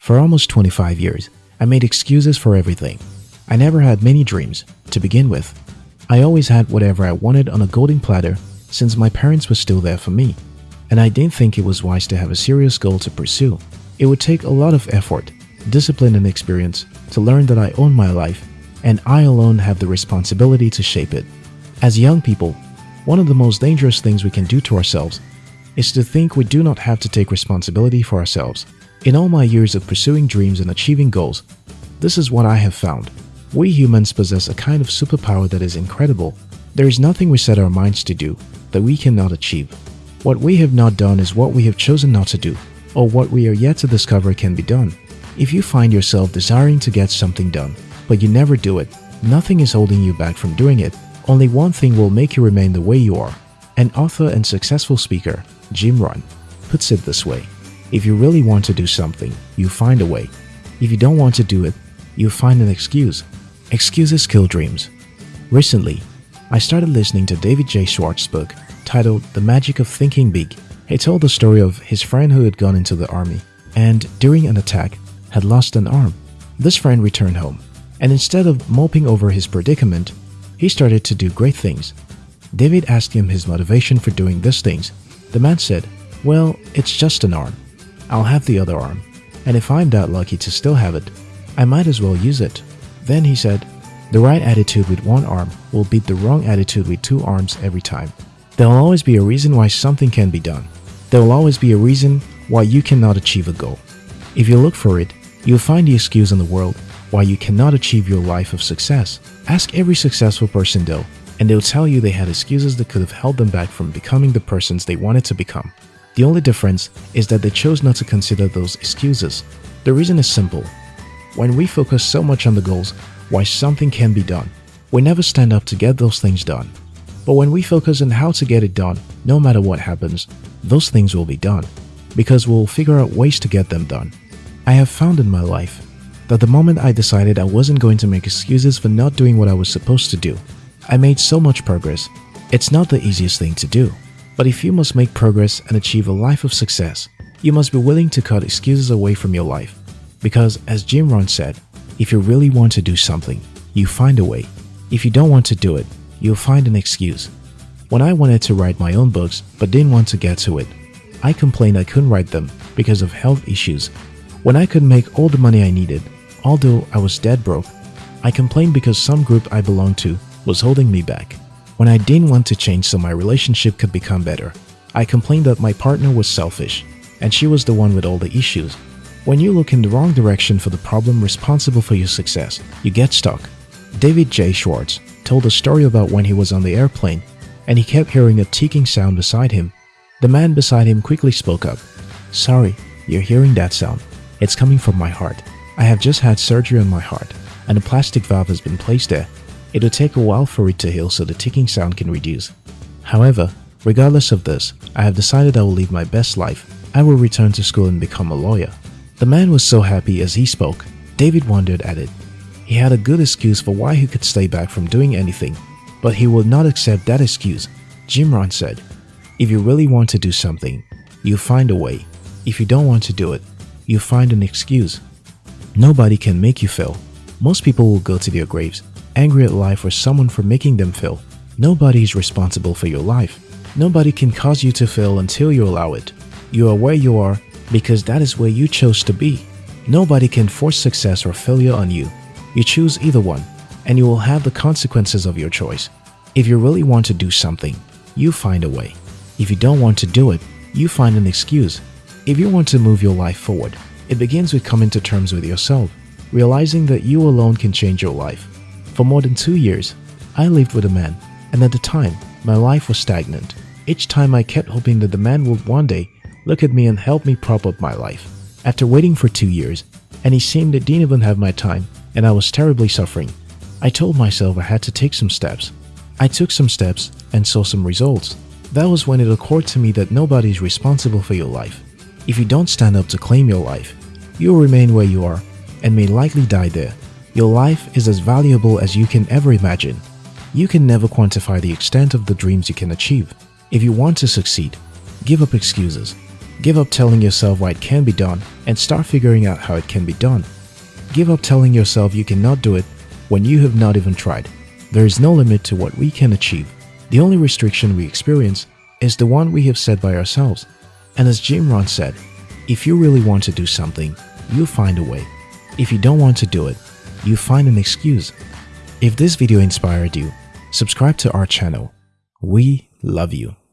For almost 25 years, I made excuses for everything. I never had many dreams, to begin with. I always had whatever I wanted on a golden platter since my parents were still there for me. And I didn't think it was wise to have a serious goal to pursue. It would take a lot of effort, discipline and experience to learn that I own my life and I alone have the responsibility to shape it. As young people, one of the most dangerous things we can do to ourselves is to think we do not have to take responsibility for ourselves. In all my years of pursuing dreams and achieving goals, this is what I have found. We humans possess a kind of superpower that is incredible. There is nothing we set our minds to do that we cannot achieve. What we have not done is what we have chosen not to do, or what we are yet to discover can be done. If you find yourself desiring to get something done, but you never do it, nothing is holding you back from doing it. Only one thing will make you remain the way you are. An author and successful speaker, Jim Rohn, puts it this way. If you really want to do something, you find a way. If you don't want to do it, you find an excuse. Excuses kill dreams. Recently, I started listening to David J. Schwartz's book titled The Magic of Thinking Big. He told the story of his friend who had gone into the army and, during an attack, had lost an arm. This friend returned home, and instead of moping over his predicament, he started to do great things. David asked him his motivation for doing these things. The man said, Well, it's just an arm. I'll have the other arm, and if I'm that lucky to still have it, I might as well use it. Then he said, the right attitude with one arm will beat the wrong attitude with two arms every time. There will always be a reason why something can be done. There will always be a reason why you cannot achieve a goal. If you look for it, you'll find the excuse in the world why you cannot achieve your life of success. Ask every successful person though, and they'll tell you they had excuses that could have held them back from becoming the persons they wanted to become. The only difference is that they chose not to consider those excuses. The reason is simple. When we focus so much on the goals, why something can be done, we never stand up to get those things done. But when we focus on how to get it done, no matter what happens, those things will be done, because we'll figure out ways to get them done. I have found in my life that the moment I decided I wasn't going to make excuses for not doing what I was supposed to do, I made so much progress. It's not the easiest thing to do. But if you must make progress and achieve a life of success, you must be willing to cut excuses away from your life. Because as Jim Rohn said, if you really want to do something, you find a way. If you don't want to do it, you'll find an excuse. When I wanted to write my own books but didn't want to get to it, I complained I couldn't write them because of health issues. When I could make all the money I needed, although I was dead broke, I complained because some group I belonged to was holding me back. When I didn't want to change so my relationship could become better, I complained that my partner was selfish, and she was the one with all the issues. When you look in the wrong direction for the problem responsible for your success, you get stuck. David J. Schwartz told a story about when he was on the airplane and he kept hearing a ticking sound beside him. The man beside him quickly spoke up. Sorry, you're hearing that sound. It's coming from my heart. I have just had surgery on my heart and a plastic valve has been placed there. It'll take a while for it to heal so the ticking sound can reduce. However, regardless of this, I have decided I will live my best life. I will return to school and become a lawyer. The man was so happy as he spoke. David wondered at it. He had a good excuse for why he could stay back from doing anything, but he would not accept that excuse. Jim Rohn said, If you really want to do something, you find a way. If you don't want to do it, you find an excuse. Nobody can make you fail. Most people will go to their graves angry at life or someone for making them fail. Nobody is responsible for your life. Nobody can cause you to fail until you allow it. You are where you are because that is where you chose to be. Nobody can force success or failure on you. You choose either one, and you will have the consequences of your choice. If you really want to do something, you find a way. If you don't want to do it, you find an excuse. If you want to move your life forward, it begins with coming to terms with yourself, realizing that you alone can change your life. For more than two years, I lived with a man, and at the time, my life was stagnant. Each time I kept hoping that the man would one day look at me and help me prop up my life. After waiting for two years, and he seemed that didn't even have my time, and I was terribly suffering, I told myself I had to take some steps. I took some steps and saw some results. That was when it occurred to me that nobody is responsible for your life. If you don't stand up to claim your life, you will remain where you are and may likely die there. Your life is as valuable as you can ever imagine. You can never quantify the extent of the dreams you can achieve. If you want to succeed, give up excuses. Give up telling yourself why it can be done and start figuring out how it can be done. Give up telling yourself you cannot do it when you have not even tried. There is no limit to what we can achieve. The only restriction we experience is the one we have set by ourselves. And as Jim Rohn said, if you really want to do something, you'll find a way. If you don't want to do it, you find an excuse. If this video inspired you, subscribe to our channel. We love you.